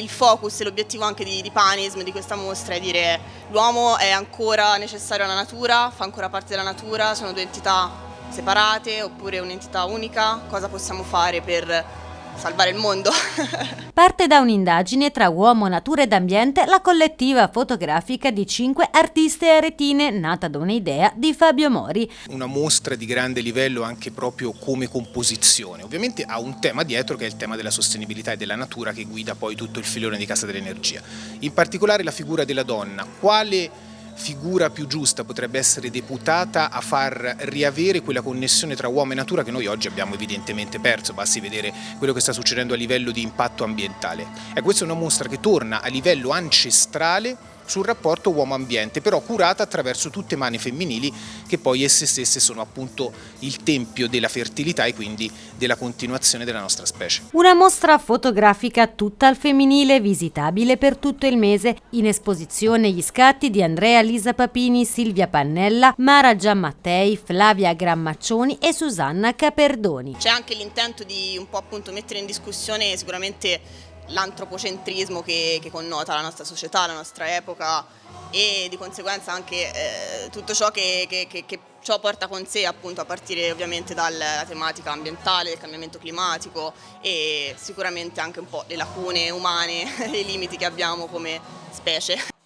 il focus e l'obiettivo anche di, di Panism, di questa mostra, è dire l'uomo è ancora necessario alla natura, fa ancora parte della natura, sono due entità separate oppure un'entità unica, cosa possiamo fare per salvare il mondo. Parte da un'indagine tra uomo, natura ed ambiente la collettiva fotografica di cinque artiste aretine nata da un'idea di Fabio Mori. Una mostra di grande livello anche proprio come composizione. Ovviamente ha un tema dietro che è il tema della sostenibilità e della natura che guida poi tutto il filone di Casa dell'Energia. In particolare la figura della donna. Quale figura più giusta potrebbe essere deputata a far riavere quella connessione tra uomo e natura che noi oggi abbiamo evidentemente perso, basti vedere quello che sta succedendo a livello di impatto ambientale. E questa è una mostra che torna a livello ancestrale sul rapporto uomo-ambiente, però curata attraverso tutte mani femminili che poi esse stesse sono appunto il tempio della fertilità e quindi della continuazione della nostra specie. Una mostra fotografica tutta al femminile visitabile per tutto il mese, in esposizione gli scatti di Andrea Lisa Papini, Silvia Pannella, Mara Giammattei, Flavia Grammaccioni e Susanna Caperdoni. C'è anche l'intento di un po' appunto mettere in discussione sicuramente l'antropocentrismo che, che, connota la nostra società, la nostra epoca e di conseguenza anche eh, tutto ciò che, che, che, ciò porta con sé appunto a partire ovviamente dalla tematica ambientale, del cambiamento climatico e sicuramente anche un po' le lacune umane i limiti che abbiamo come specie.